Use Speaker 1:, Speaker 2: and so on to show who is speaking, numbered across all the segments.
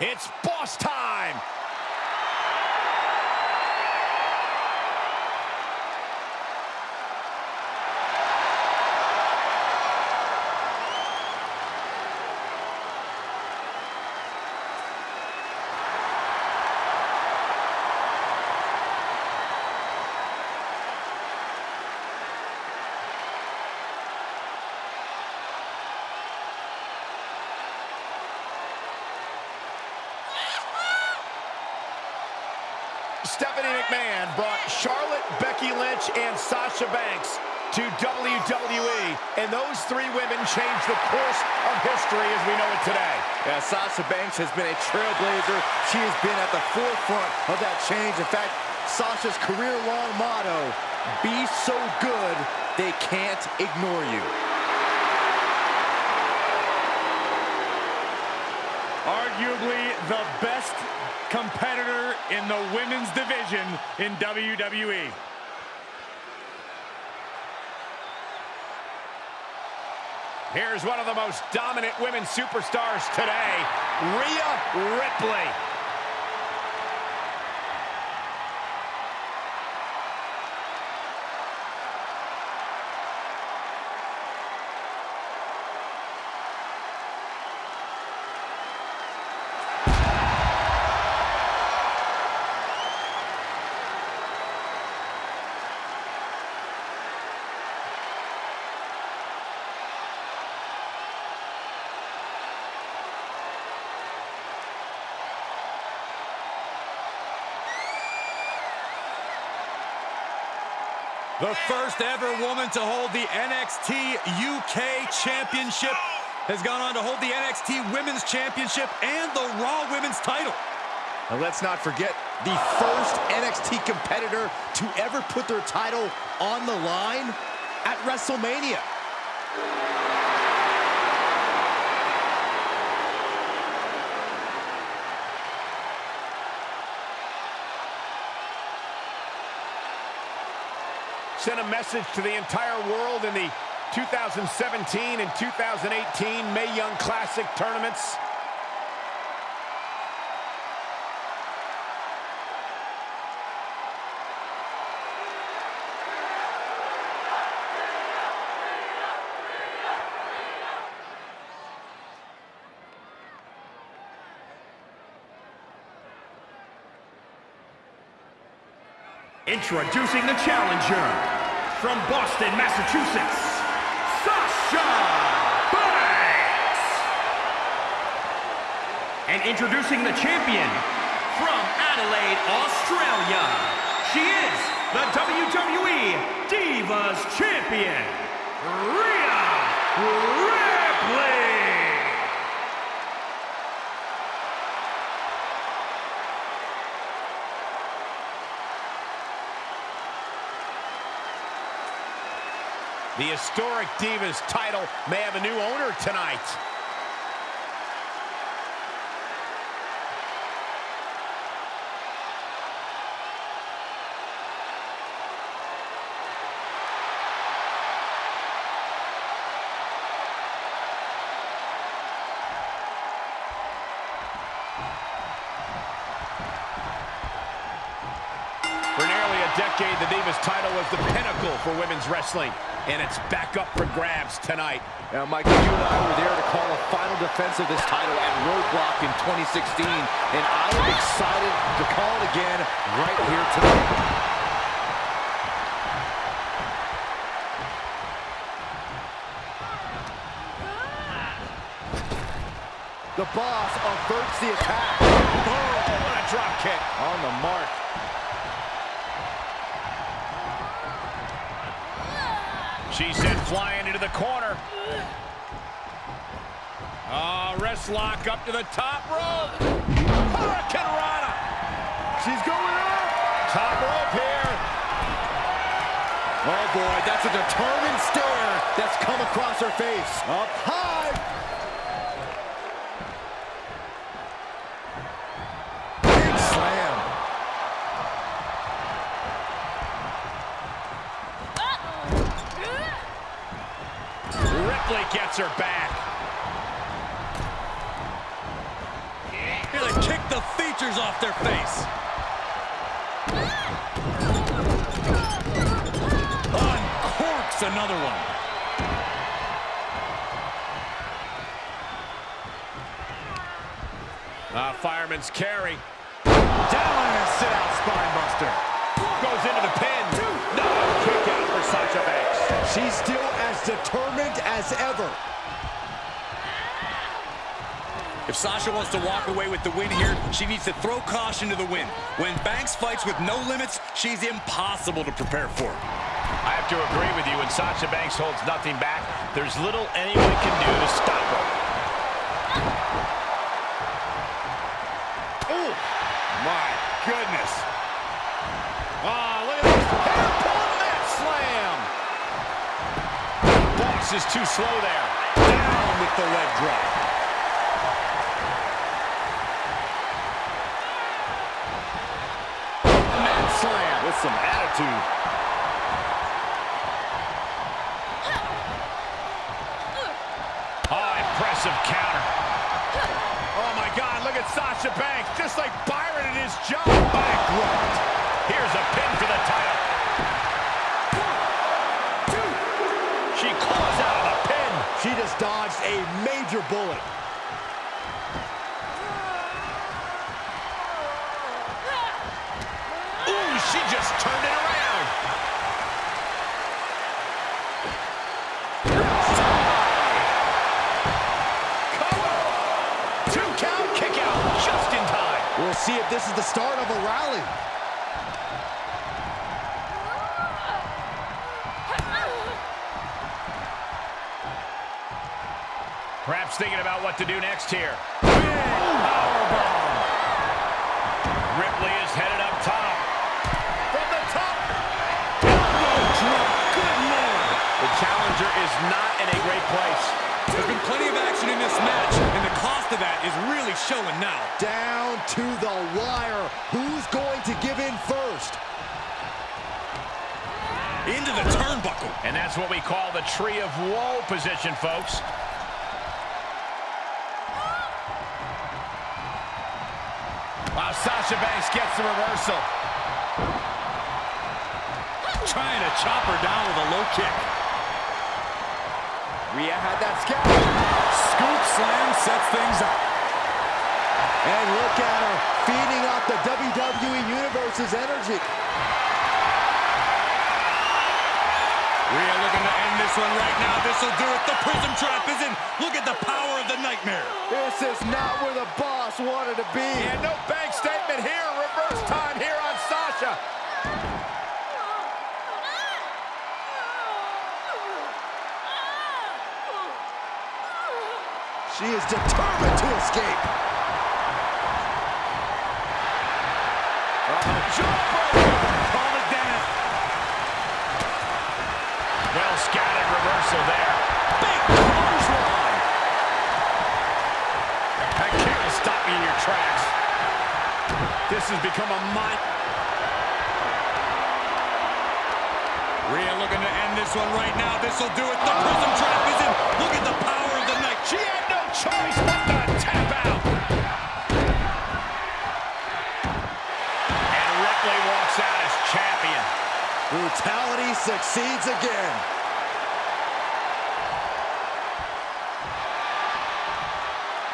Speaker 1: It's boss time. Stephanie McMahon brought Charlotte, Becky Lynch, and Sasha Banks to WWE, and those three women changed the course of history as we know it today.
Speaker 2: Yeah, Sasha Banks has been a trailblazer. She has been at the forefront of that change. In fact, Sasha's career-long motto, be so good, they can't ignore you.
Speaker 3: Arguably the best competitor in the women's division in WWE.
Speaker 1: Here's one of the most dominant women superstars today, Rhea Ripley.
Speaker 3: The first ever woman to hold the NXT UK Championship has gone on to hold the NXT Women's Championship and the Raw Women's title.
Speaker 2: And let's not forget the first NXT competitor to ever put their title on the line at WrestleMania.
Speaker 1: Sent a message to the entire world in the 2017 and 2018 Mae Young Classic tournaments.
Speaker 4: Introducing the challenger from Boston, Massachusetts, Sasha Banks. And introducing the champion from Adelaide, Australia. She is the WWE Divas Champion, Rhea Ripley.
Speaker 1: The historic Divas title may have a new owner tonight. Decade, the Divas title was the pinnacle for women's wrestling, and it's back up for grabs tonight.
Speaker 2: Now, Michael, you and I were there to call a final defense of this title at Roadblock in 2016, and I am excited to call it again right here tonight. The boss averts the attack.
Speaker 1: Oh, what a drop kick.
Speaker 2: On the mark.
Speaker 1: She sent flying into the corner. Oh, wrist lock up to the top rope. Hurricanrana.
Speaker 2: She's going up.
Speaker 1: Top rope here.
Speaker 2: Oh, boy, that's a determined stare that's come across her face. Up high.
Speaker 1: Ripley her back.
Speaker 3: Here to kick the feet punchers off their face. Uncorks another one.
Speaker 1: Uh, fireman's carry.
Speaker 2: Down and a sit-out spine buster.
Speaker 1: Goes into the pin. Sasha Banks.
Speaker 2: She's still as determined as ever.
Speaker 3: If Sasha wants to walk away with the win here, she needs to throw caution to the wind. When Banks fights with no limits, she's impossible to prepare for.
Speaker 1: I have to agree with you. When Sasha Banks holds nothing back, there's little anyone can do to stop her.
Speaker 3: Oh, my goodness.
Speaker 1: Oh, look at this. Hair pulling that slam. Boss is too slow there.
Speaker 3: Down with the leg drop.
Speaker 1: Mat slam.
Speaker 2: With some attitude.
Speaker 1: Oh, impressive counter. Oh, my God, look at Sasha Banks, just like Byron in his job. Backdropped. Here's a pin for the title. She claws out of the pin.
Speaker 2: She just dodged a major bullet.
Speaker 1: Ooh, she just turned it around. Two count, kick out, just in time.
Speaker 2: We'll see if this is the start of a rally.
Speaker 1: Perhaps thinking about what to do next here. Powerbomb. Oh, Ripley is headed up top. From the top. Elbow drop. Good lord. The challenger is not in a great place.
Speaker 3: There's been plenty of action in this match, and the cost of that is really showing now.
Speaker 2: Down to the wire. Who's going to give in first?
Speaker 3: Into the turnbuckle.
Speaker 1: And that's what we call the tree of woe position, folks. Sasha Banks gets the reversal.
Speaker 3: Trying to chop her down with a low kick.
Speaker 2: Rhea had that.
Speaker 3: Scoop slam sets things up.
Speaker 2: And look at her, feeding off the WWE Universe's energy.
Speaker 3: Rhea looking to end this one right now. This will do it. The prism trap is in. Look at the power of the nightmare.
Speaker 2: This is not where the boss wanted to be.
Speaker 1: And no bank statement here. Reverse time here on Sasha.
Speaker 2: She is determined to escape.
Speaker 3: Call it Dennis.
Speaker 1: Well scouted reversal there.
Speaker 3: Big clothesline.
Speaker 1: That kick will stop you in your tracks. This has become a mind.
Speaker 3: Rhea looking to end this one right now. This will do it. The prism trap is in. Look at the power of the night.
Speaker 1: She had no choice but to tap out. And Ripley walks out as champion.
Speaker 2: Brutality succeeds again.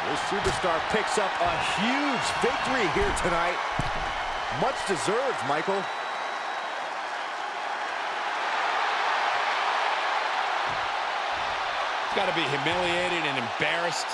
Speaker 2: This superstar picks up a huge victory here tonight. Much deserved, Michael.
Speaker 1: Got to be humiliated and embarrassed.